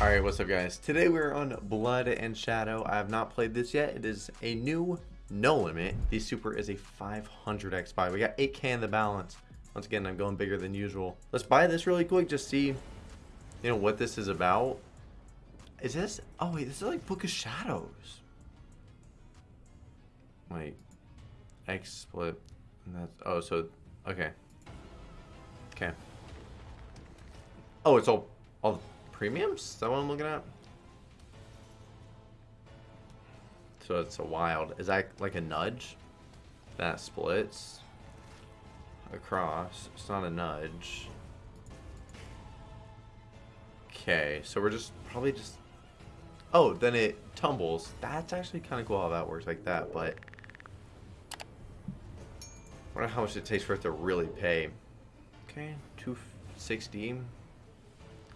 Alright, what's up guys? Today we're on Blood and Shadow. I have not played this yet. It is a new no limit. The super is a 500x buy. We got 8k in the balance. Once again, I'm going bigger than usual. Let's buy this really quick, just see, you know, what this is about. Is this, oh wait, this is like Book of Shadows. Wait, X split, that's, oh, so, okay. Okay. Oh, it's all, all premiums? Is that what I'm looking at? So it's a wild. Is that like a nudge? That splits across. It's not a nudge. Okay, so we're just probably just... Oh, then it tumbles. That's actually kind of cool how that works like that, but... I wonder how much it takes for it to really pay. Okay, 260.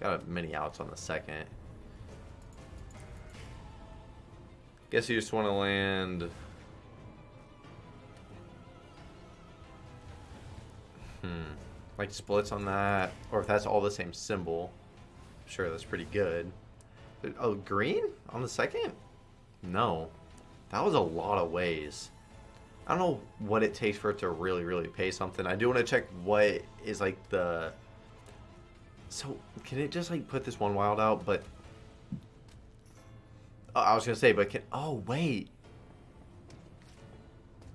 Got a many outs on the second. Guess you just want to land... Hmm. Like splits on that. Or if that's all the same symbol. Sure, that's pretty good. Oh, green? On the second? No. That was a lot of ways. I don't know what it takes for it to really, really pay something. I do want to check what is like the... So, can it just like put this one wild out, but Oh, I was gonna say, but can oh wait.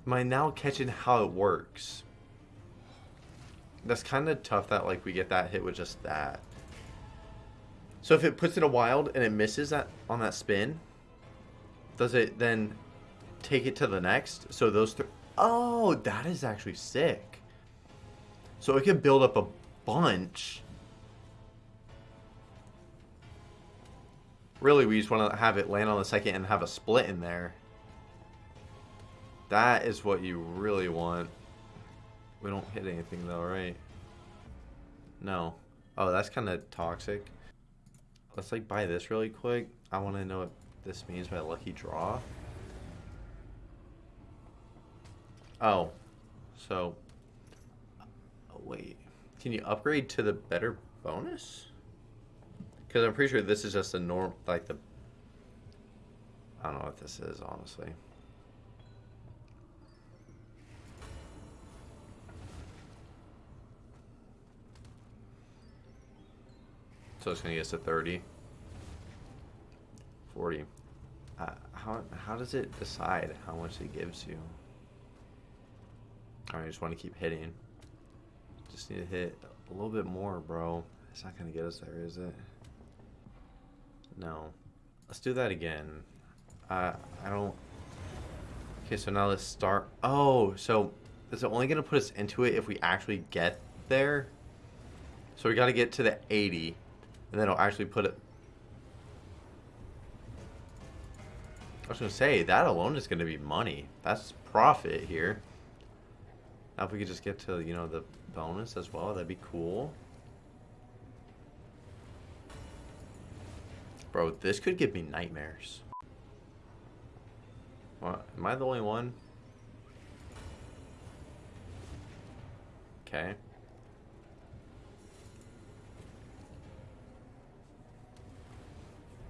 Am I now catching how it works? That's kind of tough that like we get that hit with just that. So if it puts in a wild and it misses that on that spin, does it then take it to the next? So those three. Oh, that is actually sick. So it could build up a bunch Really, we just want to have it land on the second and have a split in there. That is what you really want. We don't hit anything though, right? No. Oh, that's kind of toxic. Let's like buy this really quick. I want to know what this means by lucky draw. Oh. So. Oh, wait. Can you upgrade to the better bonus? Because I'm pretty sure this is just a norm, like the... I don't know what this is, honestly. So it's going to get us to 30. 40. Uh, how, how does it decide how much it gives you? I just want to keep hitting. Just need to hit a little bit more, bro. It's not going to get us there, is it? No. Let's do that again. Uh, I don't... Okay, so now let's start... Oh, so is it only going to put us into it if we actually get there? So we got to get to the 80, and then it'll actually put it... I was going to say, that alone is going to be money. That's profit here. Now if we could just get to, you know, the bonus as well, that'd be cool. Bro, this could give me nightmares. What? Am I the only one? Okay.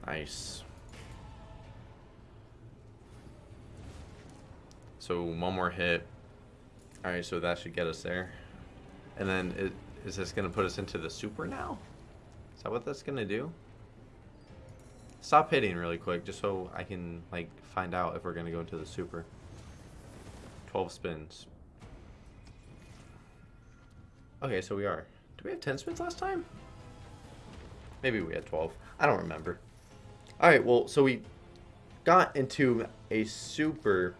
Nice. So one more hit. Alright, so that should get us there. And then it, is this going to put us into the super now? Is that what that's going to do? Stop hitting really quick, just so I can, like, find out if we're going to go into the super. 12 spins. Okay, so we are. Do we have 10 spins last time? Maybe we had 12. I don't remember. Alright, well, so we got into a super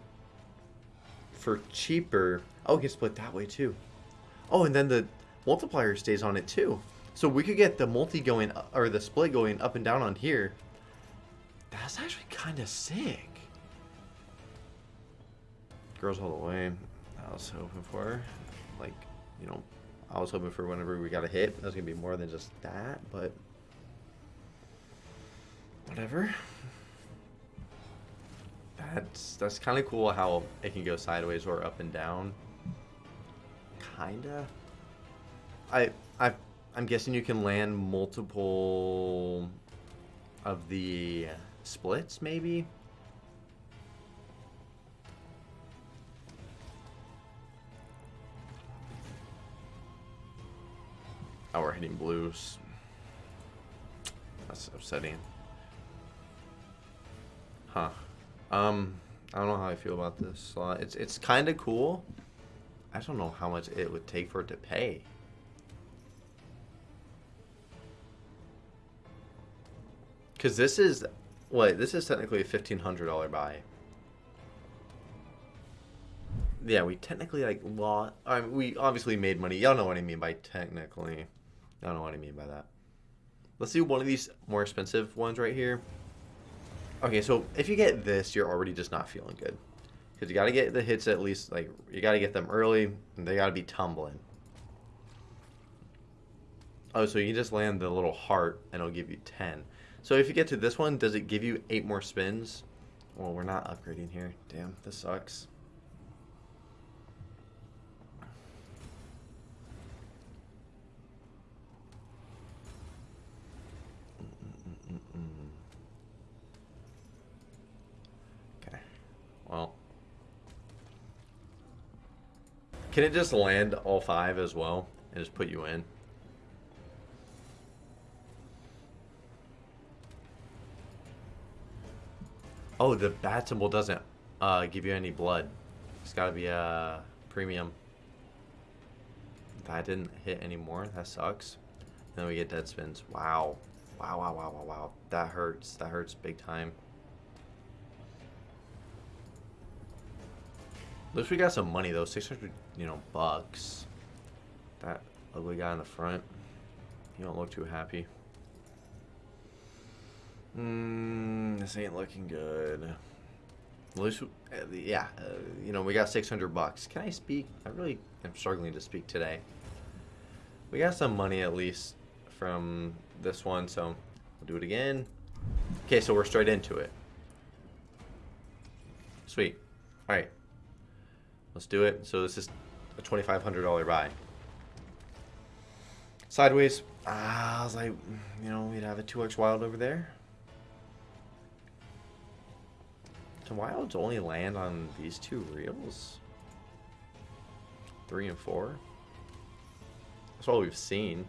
for cheaper. Oh, we can split that way, too. Oh, and then the multiplier stays on it, too. So we could get the multi going, or the split going up and down on here that's actually kind of sick. Girls all the way. I was hoping for, like, you know, I was hoping for whenever we got a hit, that was going to be more than just that, but whatever. That's that's kind of cool how it can go sideways or up and down. Kinda. I I I'm guessing you can land multiple of the splits, maybe? Oh, we're hitting blues. That's upsetting. Huh. Um, I don't know how I feel about this slot. It's it's kind of cool. I don't know how much it would take for it to pay. Because this is, what, this is technically a $1,500 buy. Yeah, we technically, like, lot. I mean, we obviously made money. Y'all know what I mean by technically. I don't know what I mean by that. Let's do one of these more expensive ones right here. Okay, so if you get this, you're already just not feeling good. Because you got to get the hits at least, like, you got to get them early, and they got to be tumbling. Oh, so you just land the little heart, and it'll give you 10. So if you get to this one, does it give you 8 more spins? Well, we're not upgrading here. Damn, this sucks. Okay. Well. Can it just land all five as well and just put you in? Oh, the bat symbol doesn't uh, give you any blood. It's got to be a uh, premium. That didn't hit anymore. That sucks. Then we get dead spins. Wow. Wow, wow, wow, wow, wow. That hurts. That hurts big time. At least we got some money though. 600, you know, bucks. That ugly guy in the front. You don't look too happy. Mmm, this ain't looking good. At least, uh, yeah, uh, you know, we got 600 bucks. Can I speak? I really am struggling to speak today. We got some money at least from this one, so we'll do it again. Okay, so we're straight into it. Sweet. All right. Let's do it. So this is a $2,500 buy. Sideways. Ah, I was like, you know, we'd have a 2x wild over there. Can wilds only land on these two reels? Three and four? That's all we've seen.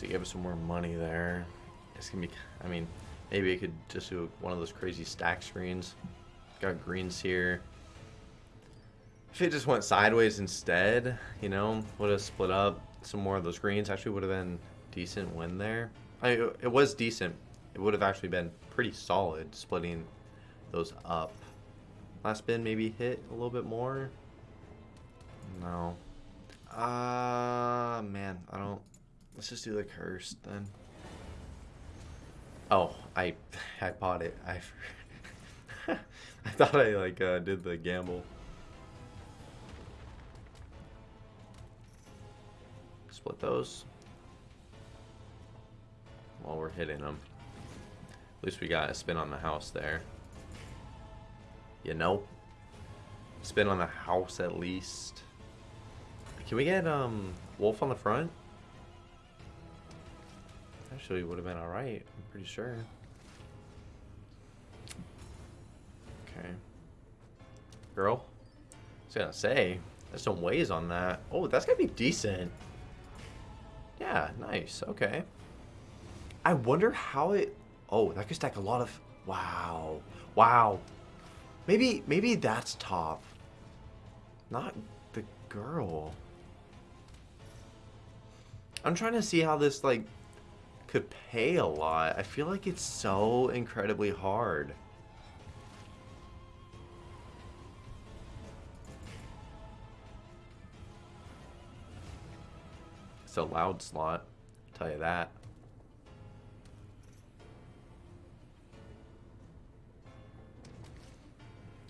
They gave us some more money there. It's gonna be, I mean, maybe I could just do one of those crazy stack screens. Got greens here. If it just went sideways instead, you know, would have split up some more of those greens. Actually, would have been decent win there. I, it was decent. It would have actually been pretty solid splitting those up. Last spin maybe hit a little bit more. No. Ah, uh, man, I don't. Let's just do the curse then. Oh, I I bought it. I I thought I like uh, did the gamble. Split those while we're hitting them. At least we got a spin on the house there. You know? Spin on the house at least. Can we get um Wolf on the front? Actually would have been alright, I'm pretty sure. Okay. Girl? I was gonna say, there's some ways on that. Oh, that's gonna be decent. Yeah, nice. Okay. I wonder how it... Oh, that could stack a lot of... Wow. Wow. Maybe, maybe that's top. Not the girl. I'm trying to see how this, like, could pay a lot. I feel like it's so incredibly hard. It's a loud slot, I'll tell you that.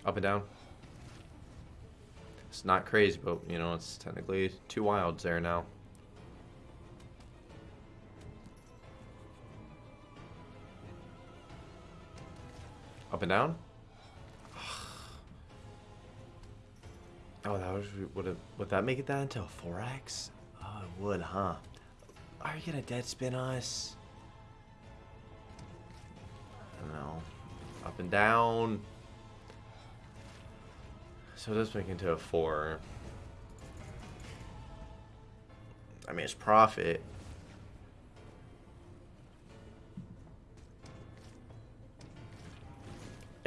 Up and down. It's not crazy, but, you know, it's technically two wilds there now. Up and down. Oh, that was would it would that make it that into a 4x? Oh, it would, huh? Are you gonna dead spin us? I don't know. Up and down. So this make it into a four. I mean, it's profit.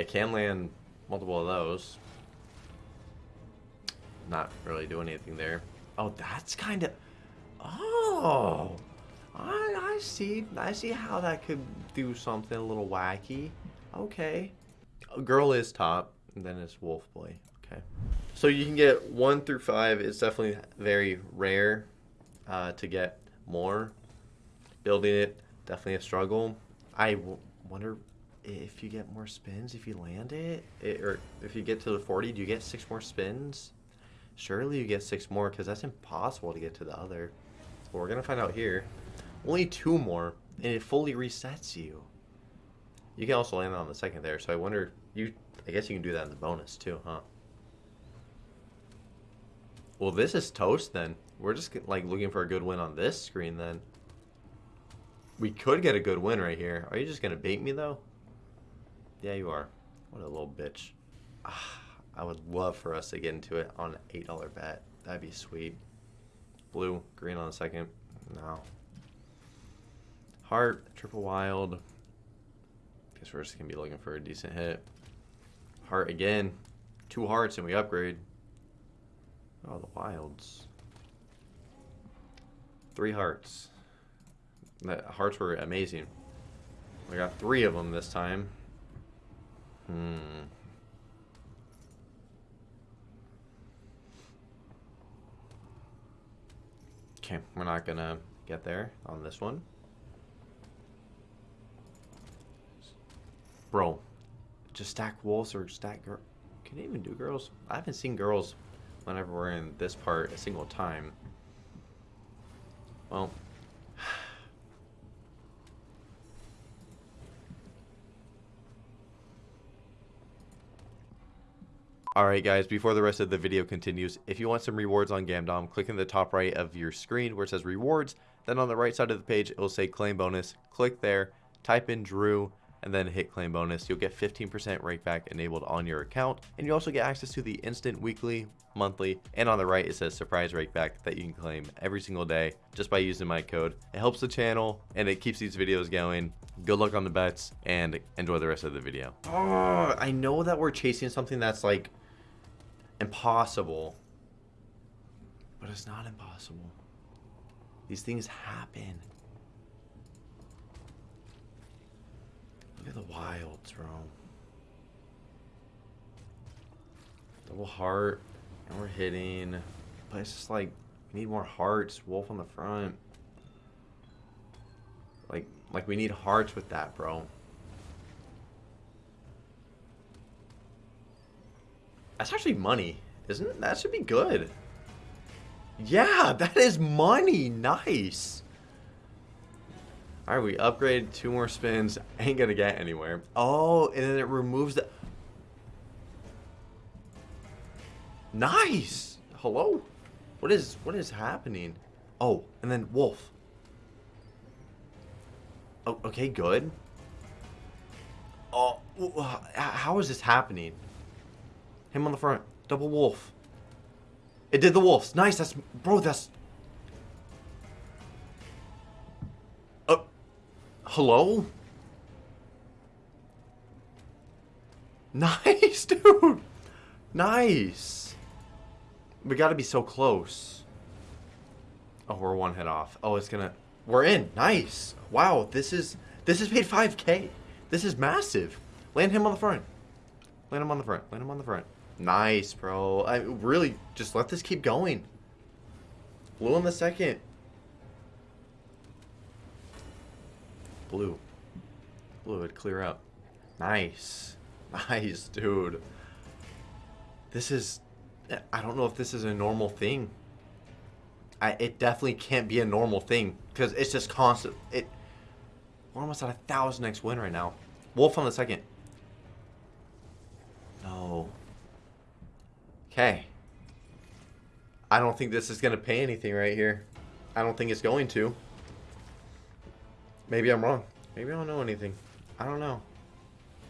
It can land multiple of those. Not really doing anything there. Oh, that's kind of... Oh! I, I see. I see how that could do something a little wacky. Okay. A girl is top, and then it's wolf boy. Okay. So you can get one through five. It's definitely very rare uh, to get more. Building it, definitely a struggle. I wonder if you get more spins if you land it, it, or if you get to the 40 do you get six more spins? Surely you get six more because that's impossible to get to the other. So we're gonna find out here. Only two more and it fully resets you. You can also land on the second there so i wonder you i guess you can do that in the bonus too huh? Well this is toast then. We're just like looking for a good win on this screen then. We could get a good win right here. Are you just gonna bait me though yeah, you are. What a little bitch. Ah, I would love for us to get into it on an $8 bet. That'd be sweet. Blue, green on the second. No. Heart, triple wild. Guess we're just going to be looking for a decent hit. Heart again. Two hearts and we upgrade. Oh, the wilds. Three hearts. The hearts were amazing. We got three of them this time. Hmm. Okay, we're not gonna get there on this one. Bro, just stack wolves or stack girl. Can you even do girls? I haven't seen girls whenever we're in this part a single time. Well, Alright guys, before the rest of the video continues, if you want some rewards on Gamdom, click in the top right of your screen where it says rewards, then on the right side of the page it will say claim bonus, click there, type in Drew, and then hit claim bonus. You'll get 15% rakeback enabled on your account, and you also get access to the instant weekly, monthly, and on the right it says surprise rakeback that you can claim every single day just by using my code. It helps the channel and it keeps these videos going. Good luck on the bets and enjoy the rest of the video. Oh, I know that we're chasing something that's like impossible. But it's not impossible. These things happen. Look at the wilds, bro. Double heart. And we're hitting. But it's just like, we need more hearts. Wolf on the front. Like, like we need hearts with that, bro. That's actually money, isn't it? That should be good. Yeah, that is money. Nice. Alright, we upgrade two more spins. Ain't gonna get anywhere. Oh, and then it removes the... Nice! Hello? What is what is happening? Oh, and then wolf. Oh, okay, good. Oh, how is this happening? Him on the front. Double wolf. It did the wolves. Nice. That's... Bro, that's... Uh... Hello? Nice, dude. Nice. We gotta be so close. Oh, we're one hit off. Oh, it's gonna... We're in. Nice. Wow, this is... This is paid 5k. This is massive. Land him on the front. Land him on the front. Land him on the front. Nice, bro. I really just let this keep going. Blue in the second. Blue. Blue, it clear up. Nice. Nice, dude. This is... I don't know if this is a normal thing. I, it definitely can't be a normal thing. Because it's just constant... It, we're almost at a 1000x win right now. Wolf on the second. Okay. I don't think this is going to pay anything right here. I don't think it's going to. Maybe I'm wrong. Maybe I don't know anything. I don't know.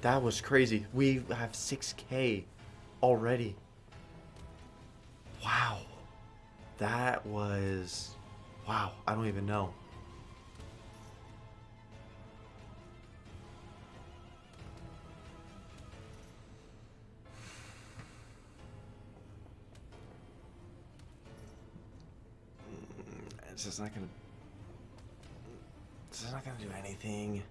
That was crazy. We have 6k already. Wow. That was... Wow. I don't even know. It's just not gonna... This is not gonna do anything.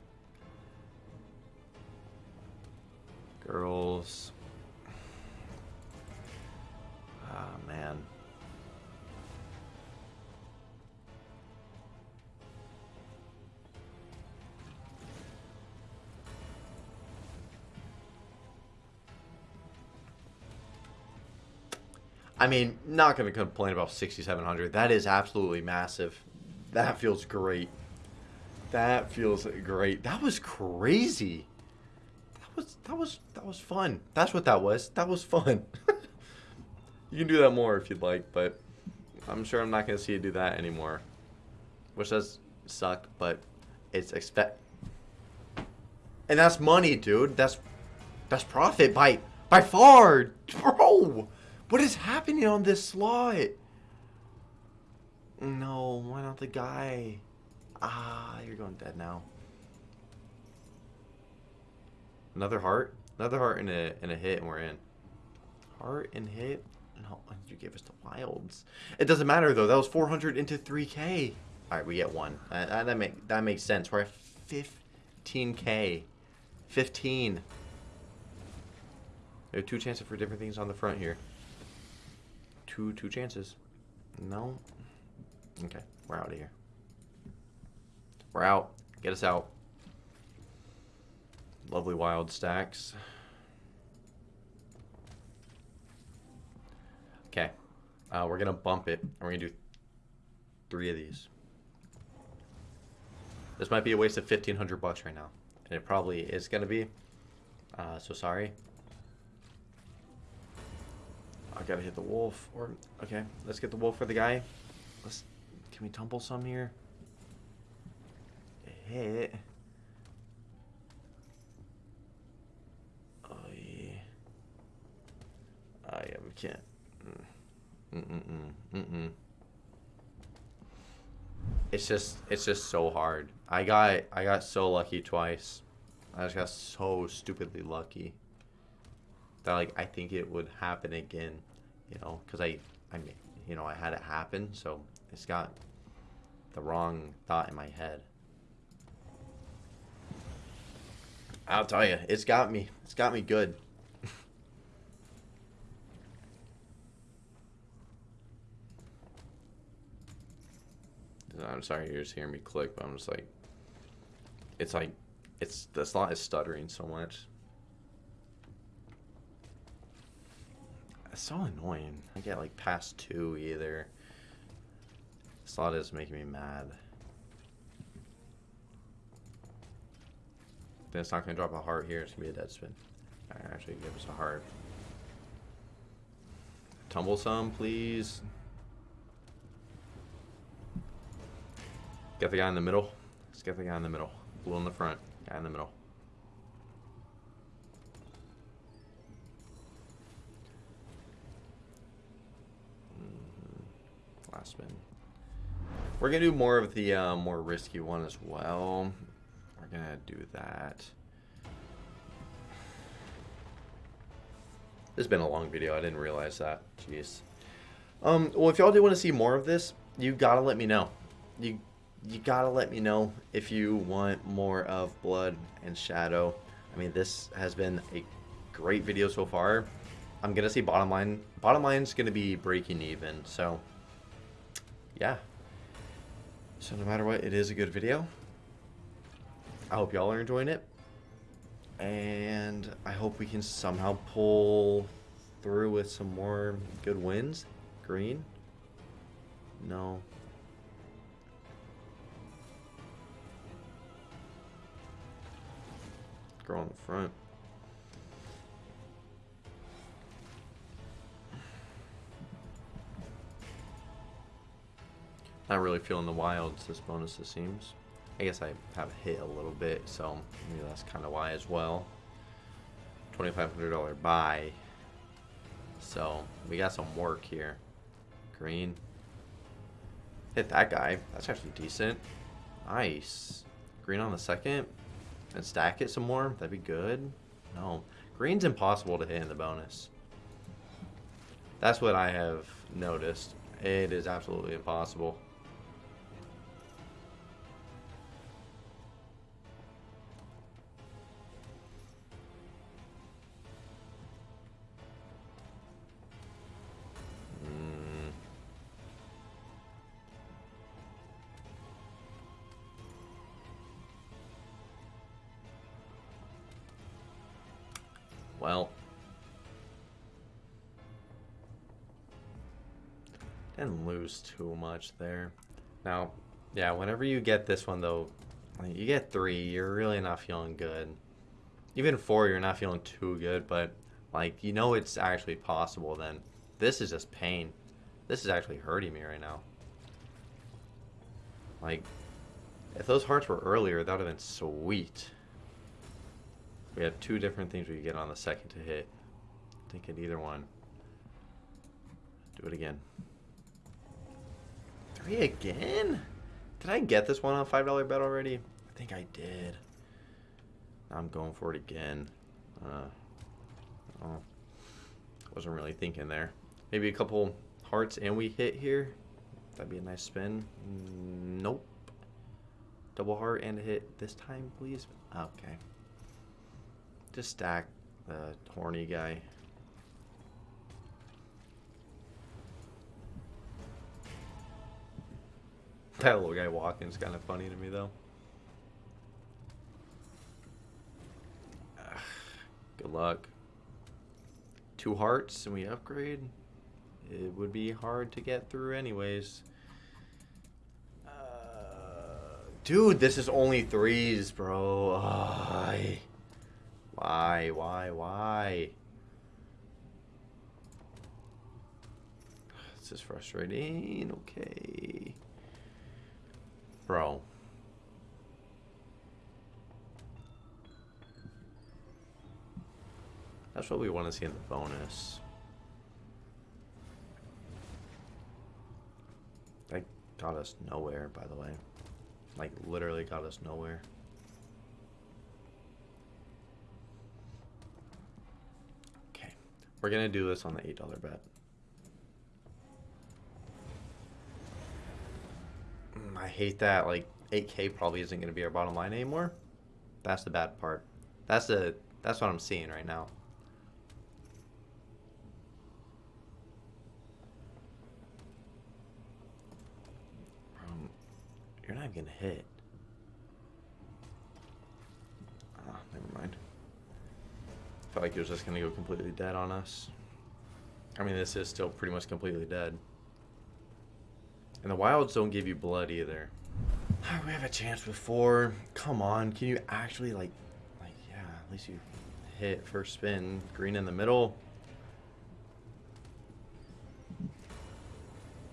Girls. Ah, oh, man. I mean, not going to complain about 6,700. That is absolutely massive. That feels great. That feels great. That was crazy. That was that was that was fun. That's what that was. That was fun. you can do that more if you'd like, but I'm sure I'm not going to see you do that anymore. Which does suck, but it's expect. And that's money, dude. That's that's profit by by far, bro. What is happening on this slot? No, why not the guy? Ah, you're going dead now. Another heart? Another heart and a, and a hit and we're in. Heart and hit? No, you gave us the wilds. It doesn't matter though. That was 400 into 3k. Alright, we get one. Uh, that, make, that makes sense. We're at 15k. 15. There are two chances for different things on the front here two two chances. No. Okay, we're out of here. We're out. Get us out. Lovely wild stacks. Okay. Uh, we're going to bump it. And we're going to do three of these. This might be a waste of 1500 bucks right now. And it probably is going to be. Uh, so sorry. I gotta hit the wolf. Or okay, let's get the wolf for the guy. Let's. Can we tumble some here? Hit. Oh yeah. Oh yeah, we can't. Mm mm mm mm mm. It's just it's just so hard. I got I got so lucky twice. I just got so stupidly lucky that like I think it would happen again you know, because I, I you know, I had it happen, so it's got the wrong thought in my head. I'll tell you, it's got me. It's got me good. I'm sorry you're just hearing me click, but I'm just like, it's like, it's, the slot is stuttering so much. It's so annoying. I get like past two either. Slot is making me mad. Then it's not gonna drop a heart here, it's gonna be a dead spin. actually give us a heart. Tumble some, please. Get the guy in the middle. Let's get the guy in the middle. Blue in the front, guy in the middle. last spin. We're going to do more of the uh, more risky one as well. We're going to do that. This has been a long video. I didn't realize that. Jeez. Um, well, if y'all do want to see more of this, you gotta let me know. You you gotta let me know if you want more of Blood and Shadow. I mean, this has been a great video so far. I'm gonna say bottom line. Bottom line's gonna be breaking even. So yeah. So no matter what, it is a good video. I hope y'all are enjoying it. And I hope we can somehow pull through with some more good wins. Green? No. Girl in the front. Not really feeling the wilds this bonus, it seems. I guess I have hit a little bit, so maybe that's kind of why as well. $2,500 buy. So we got some work here. Green. Hit that guy. That's actually decent. Nice. Green on the second. And stack it some more. That'd be good. No. Green's impossible to hit in the bonus. That's what I have noticed. It is absolutely impossible. Lose too much there. Now, yeah, whenever you get this one, though, you get three, you're really not feeling good. Even four, you're not feeling too good, but, like, you know it's actually possible then. This is just pain. This is actually hurting me right now. Like, if those hearts were earlier, that would have been sweet. We have two different things we can get on the second to hit. Think it either one. Do it again. Three again? Did I get this one on a $5 bet already? I think I did. I'm going for it again. Uh, oh, wasn't really thinking there. Maybe a couple hearts and we hit here. That'd be a nice spin. Nope. Double heart and a hit this time, please. Okay. Just stack the horny guy. That little guy walking is kind of funny to me, though. Good luck. Two hearts and we upgrade. It would be hard to get through anyways. Uh, dude, this is only threes, bro. Why? Why, why, why? This is frustrating. Okay. That's what we want to see in the bonus. That got us nowhere, by the way. Like, literally got us nowhere. Okay. We're going to do this on the $8 bet. Mm, I hate that. Like, 8K probably isn't going to be our bottom line anymore. That's the bad part. That's the that's what I'm seeing right now. Um, you're not gonna hit. Ah, never mind. Felt like it was just gonna go completely dead on us. I mean, this is still pretty much completely dead. And the wilds don't give you blood either. We have a chance with four. Come on, can you actually like, like yeah, at least you hit first spin, green in the middle.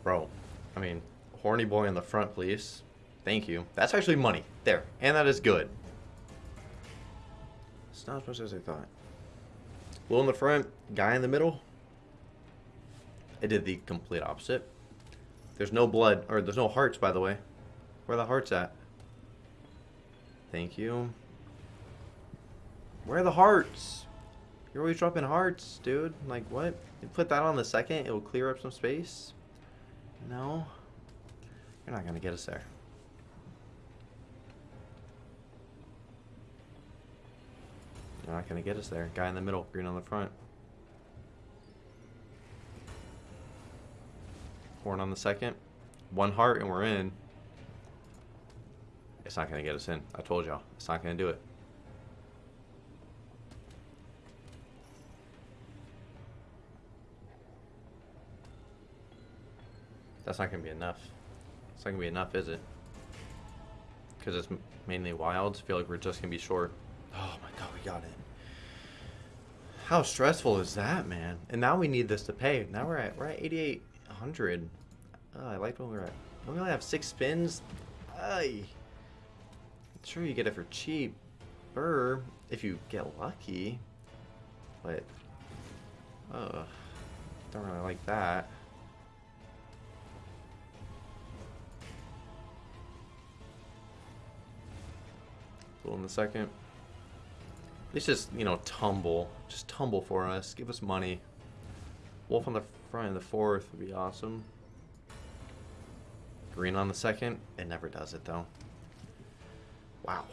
Bro, I mean, horny boy in the front, please. Thank you. That's actually money. There. And that is good. It's not as much as I thought. Low in the front, guy in the middle. It did the complete opposite. There's no blood, or there's no hearts, by the way. Where the hearts at? Thank you. Where are the hearts? You're always dropping hearts, dude. Like, what? You put that on the second, it will clear up some space? No. You're not to get us there. You're not to get us there. Guy in the middle, green on the front. Horn on the second. One heart and we're in. It's not going to get us in. I told y'all. It's not going to do it. That's not going to be enough. It's not going to be enough, is it? Because it's mainly wilds. I feel like we're just going to be short. Oh my god, we got it. How stressful is that, man? And now we need this to pay. Now we're at we're at 8800. Oh, I liked when we're at. We only have six spins. Ay. Sure, you get it for cheap. Burr, if you get lucky. But, uh, don't really like that. in the second. Let's just, you know, tumble. Just tumble for us. Give us money. Wolf on the front of the fourth would be awesome. Green on the second. It never does it, though. Wow.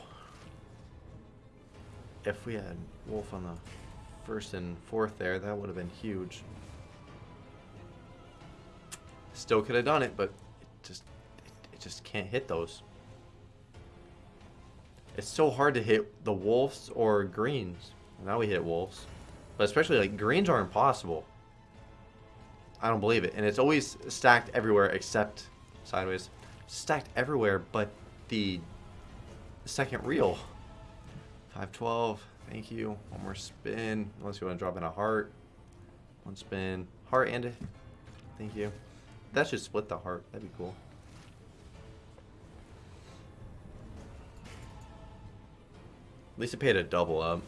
If we had Wolf on the first and fourth there, that would have been huge. Still could have done it, but it just it, it just can't hit those. It's so hard to hit the wolves or greens. Now we hit wolves. But especially like greens are impossible. I don't believe it. And it's always stacked everywhere except sideways. Stacked everywhere but the second reel. 512. Thank you. One more spin. Unless you want to drop in a heart. One spin. Heart and a... Thank you. That should split the heart. That'd be cool. At least it paid a double up.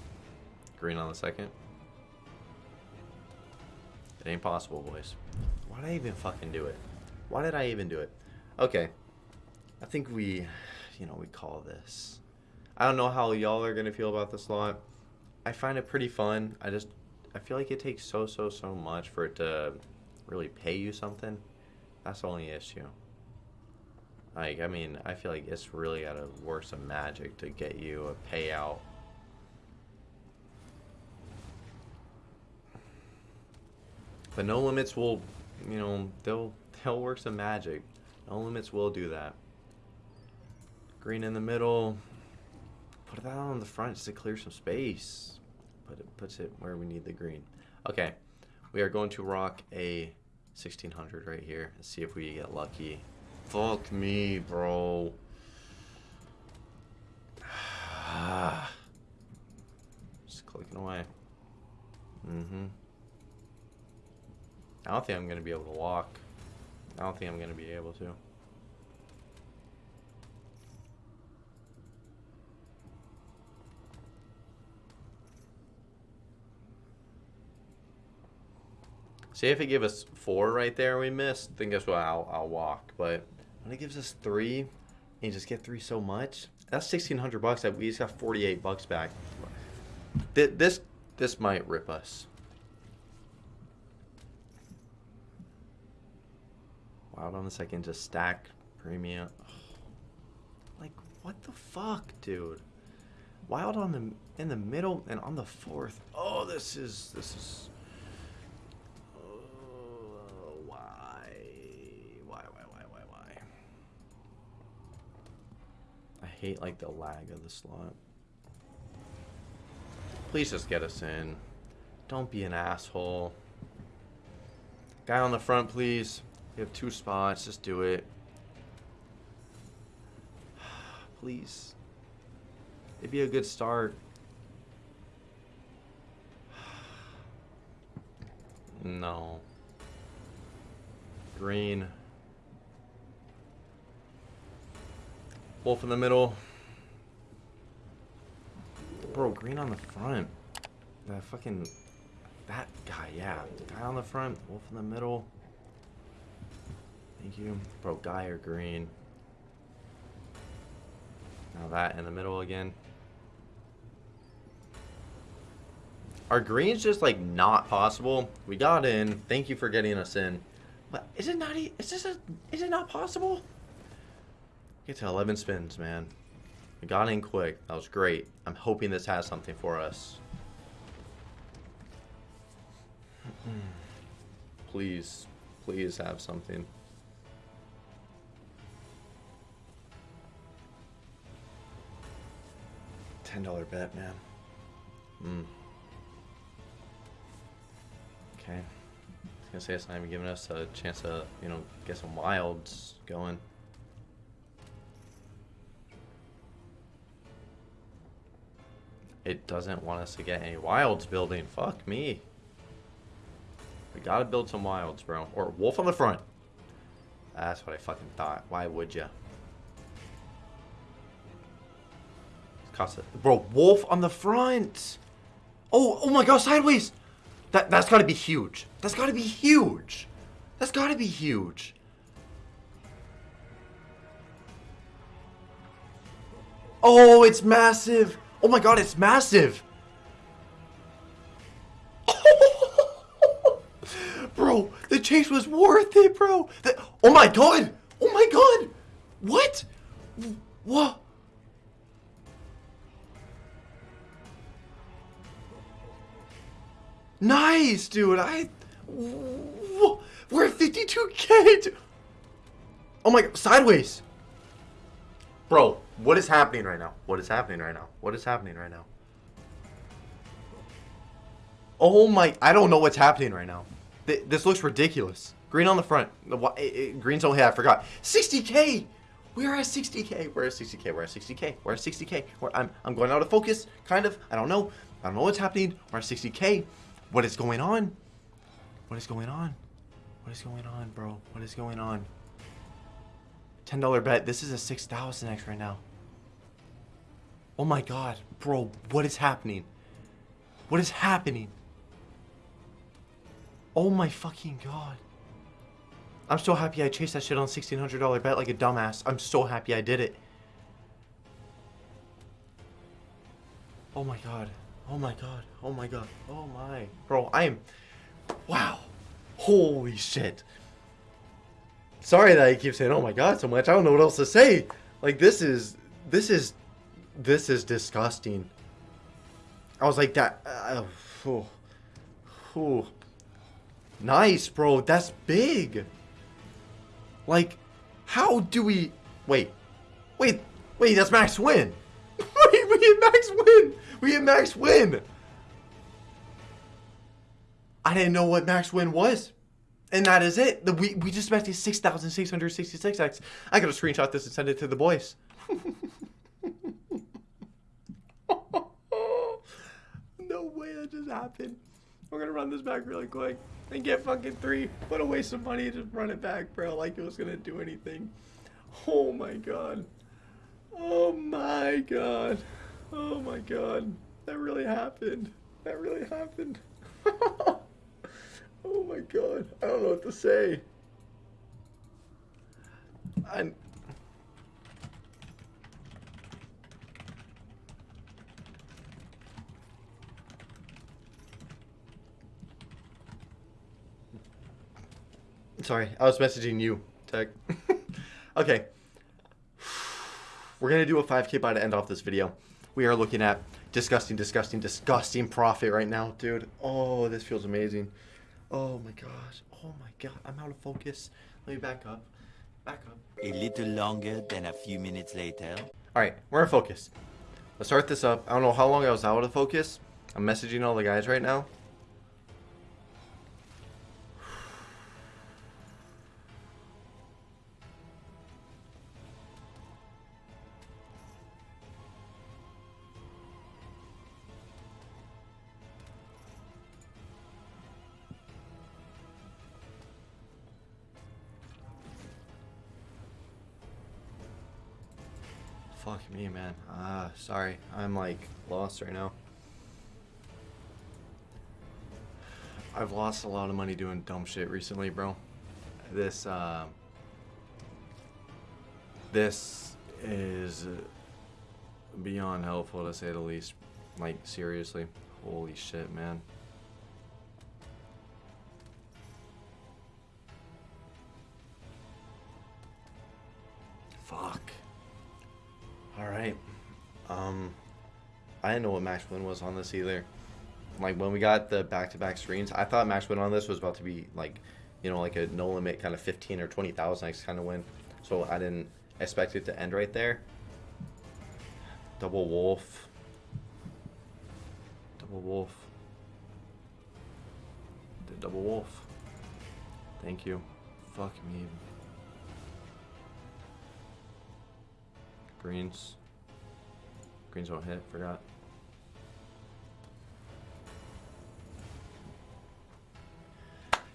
Green on the second. It ain't possible, boys. Why did I even fucking do it? Why did I even do it? Okay. I think we, you know, we call this. I don't know how y'all are going to feel about this lot. I find it pretty fun. I just, I feel like it takes so, so, so much for it to really pay you something. That's the only issue. Like, I mean, I feel like it's really got to work some magic to get you a payout. But no limits will, you know, they'll they'll work some magic. No limits will do that. Green in the middle. Put that on the front just to clear some space. But it puts it where we need the green. Okay, we are going to rock a 1600 right here and see if we get lucky Fuck me, bro. Just clicking away. Mm-hmm. I don't think I'm going to be able to walk. I don't think I'm going to be able to. See if it give us four right there we missed, then guess what, I'll, I'll walk. But when it gives us three, and you just get three so much, that's 1600 bucks. That we just got 48 bucks back. This, this might rip us. Wild on the second, just stack premium. Like, what the fuck, dude? Wild on the in the middle and on the fourth. Oh, this is this is Oh, why, why, why, why, why, why? I hate like the lag of the slot. Please just get us in. Don't be an asshole. Guy on the front, please. We have two spots. Just do it. please. It'd be a good start. no. Green. Wolf in the middle. Bro, green on the front. That fucking... That guy, yeah. Guy on the front, wolf in the middle. Thank you. Bro, or green. Now that in the middle again. Are greens just like not possible? We got in. Thank you for getting us in. But is it not? Is this a? Is it not possible? Get to 11 spins, man. We got in quick. That was great. I'm hoping this has something for us. please, please have something. Ten dollar bet, man. Hmm. Okay. I was gonna say it's not even giving us a chance to, you know, get some wilds going. It doesn't want us to get any wilds building. Fuck me. We gotta build some wilds, bro. Or wolf on the front. That's what I fucking thought. Why would ya? Bro, wolf on the front. Oh, oh my god, sideways. That that's got to be huge. That's got to be huge. That's got to be huge. Oh, it's massive. Oh my god, it's massive. bro, the chase was worth it, bro. The, oh my god. Oh my god. What? What? Nice, dude. I. We're at 52k. Oh my god, sideways. Bro, what is happening right now? What is happening right now? What is happening right now? Oh my, I don't know what's happening right now. This looks ridiculous. Green on the front. The it, it, eh, eh, green's only I forgot. 60k. We are at 60k. We're at 60k. We're at 60k. We're at 60k. We're, I'm I'm going out of focus. Kind of. I don't know. I don't know what's happening. We're at 60k. What is going on? What is going on? What is going on, bro? What is going on? $10 bet. This is a 6,000x right now. Oh my god. Bro, what is happening? What is happening? Oh my fucking god. I'm so happy I chased that shit on $1,600 bet like a dumbass. I'm so happy I did it. Oh my god. Oh my god. Oh my god. Oh my. Bro, I am... Wow. Holy shit. Sorry that I keep saying, oh my god, so much. I don't know what else to say. Like, this is... This is... This is disgusting. I was like, that... Uh, oh, oh. Nice, bro. That's big. Like, how do we... Wait. Wait. Wait, that's max win. max win. We hit max win. I didn't know what max win was. And that is it. The, we, we just maxed 6,666x. I gotta screenshot this and send it to the boys. no way that just happened. We're gonna run this back really quick and get fucking three. Put away some money and just run it back, bro. Like it was gonna do anything. Oh my god. Oh my god. Oh my god. That really happened. That really happened. oh my god. I don't know what to say. I'm... Sorry, I was messaging you, Tech. okay. We're going to do a 5k buy to end off this video. We are looking at disgusting, disgusting, disgusting profit right now, dude. Oh, this feels amazing. Oh my gosh. Oh my god. I'm out of focus. Let me back up. Back up. A little longer than a few minutes later. Alright, we're in focus. Let's start this up. I don't know how long I was out of focus. I'm messaging all the guys right now. Sorry. I'm like lost right now. I've lost a lot of money doing dumb shit recently, bro. This, uh, this is beyond helpful to say the least. Like, seriously. Holy shit, man. Fuck. Alright. Um, I didn't know what max win was on this either. Like, when we got the back-to-back -back screens, I thought max win on this was about to be, like, you know, like a no limit kind of 15 or 20,000 X kind of win. So I didn't expect it to end right there. Double wolf. Double wolf. The double wolf. Thank you. Fuck me. Greens. Greens won't hit, forgot.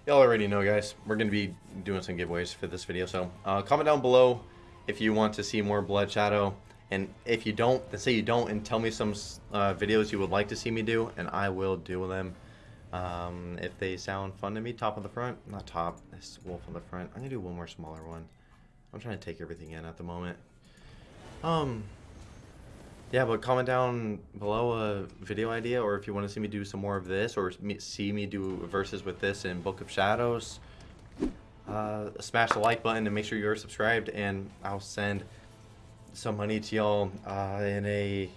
Y'all already know, guys. We're going to be doing some giveaways for this video. So uh, comment down below if you want to see more Blood Shadow. And if you don't, then say you don't and tell me some uh, videos you would like to see me do. And I will do them um, if they sound fun to me. Top on the front. Not top. This wolf on the front. I'm going to do one more smaller one. I'm trying to take everything in at the moment. Um, yeah, but comment down below a video idea, or if you want to see me do some more of this, or see me do verses with this in Book of Shadows. Uh, smash the like button and make sure you're subscribed, and I'll send some money to y'all uh, in a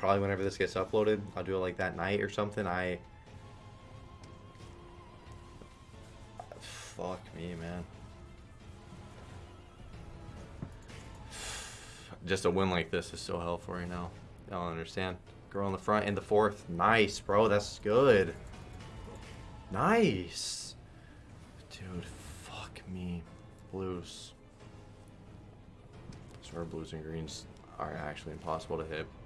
probably whenever this gets uploaded. I'll do it like that night or something. I fuck me, man. Just a win like this is so helpful right now. I don't understand. Girl in the front in the fourth. Nice, bro. That's good. Nice. Dude, fuck me. Blues. I swear blues and greens are actually impossible to hit.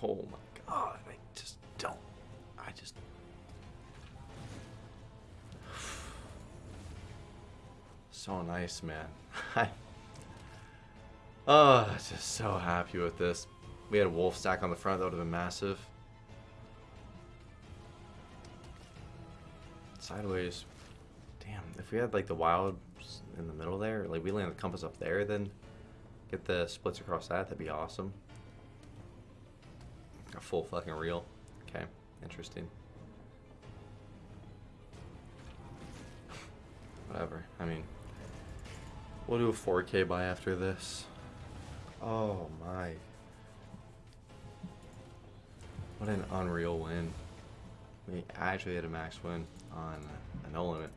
Oh my god, So nice, man. Oh, just so happy with this. We had a wolf stack on the front, that would have been massive. Sideways. Damn, if we had like the wild in the middle there, like we land the compass up there, then get the splits across that, that'd be awesome. A full fucking reel. Okay, interesting. Whatever, I mean, We'll do a 4K buy after this. Oh my. What an unreal win. We actually had a max win on a no limit.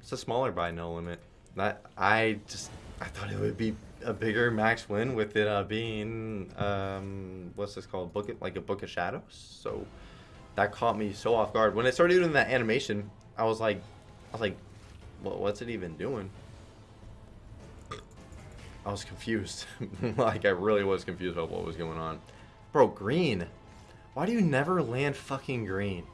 It's a smaller buy no limit. That I just I thought it would be a bigger max win with it uh, being um what's this called book it like a book of shadows. So that caught me so off guard when it started doing that animation. I was like, I was like, what, what's it even doing? I was confused. like, I really was confused about what was going on. Bro, green. Why do you never land fucking green?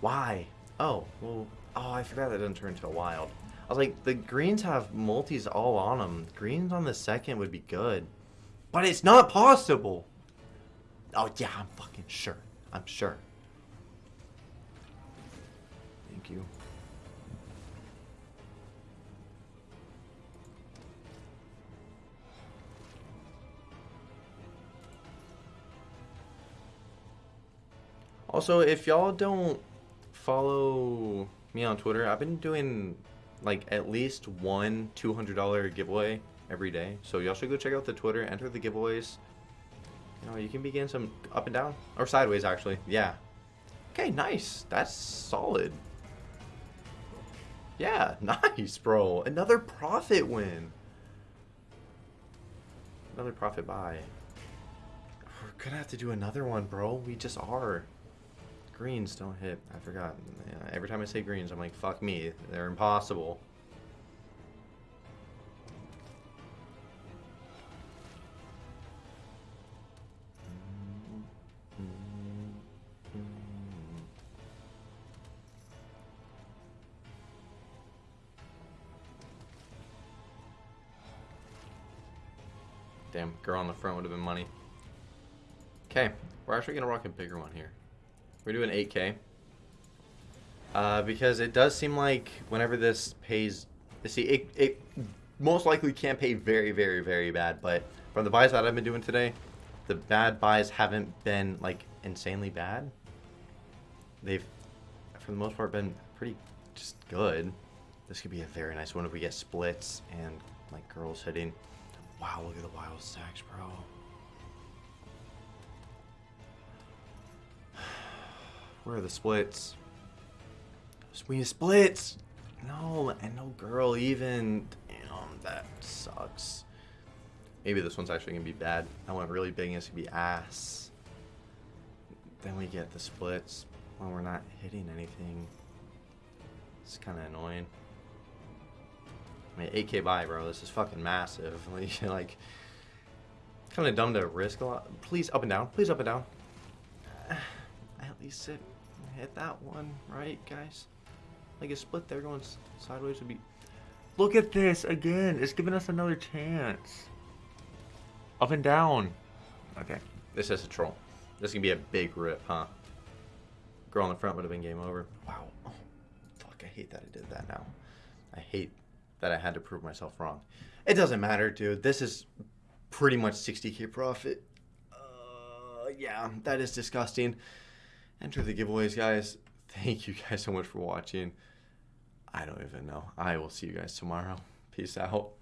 Why? Oh, well, oh, I forgot that doesn't turn into a wild. I was like, the greens have multis all on them. Greens on the second would be good. But it's not possible. Oh, yeah, I'm fucking sure. I'm sure. Thank you. Also, if y'all don't follow me on Twitter, I've been doing like at least one $200 giveaway every day. So y'all should go check out the Twitter, enter the giveaways. You know, you can begin some up and down or sideways actually. Yeah. Okay, nice. That's solid. Yeah, nice, bro. Another profit win. Another profit buy. We're gonna have to do another one, bro. We just are. Greens don't hit. I forgot. Yeah, every time I say greens, I'm like, fuck me. They're impossible. Damn, girl on the front would have been money. Okay, we're actually going to rock a bigger one here. We're doing 8K. Uh, because it does seem like whenever this pays, see, it, it most likely can't pay very, very, very bad, but from the buys that I've been doing today, the bad buys haven't been, like, insanely bad. They've, for the most part, been pretty just good. This could be a very nice one if we get splits and, like, girls hitting. Wow, look at the wild stacks, bro. Where are the splits? Swing splits! No, and no girl even. Damn, that sucks. Maybe this one's actually gonna be bad. I went really big and it's gonna be ass. Then we get the splits when we're not hitting anything. It's kind of annoying. I mean, 8k buy, bro. This is fucking massive. Like, like kind of dumb to risk a lot. Please up and down. Please up and down. At least hit, hit that one, right, guys? Like a split there going sideways would be. Look at this again. It's giving us another chance. Up and down. Okay. This is a troll. This is gonna be a big rip, huh? Girl on the front would have been game over. Wow. Oh, fuck. I hate that I did that now. I hate that I had to prove myself wrong. It doesn't matter, dude. This is pretty much 60k profit. Uh, yeah, that is disgusting. Enter the giveaways, guys. Thank you guys so much for watching. I don't even know. I will see you guys tomorrow. Peace out.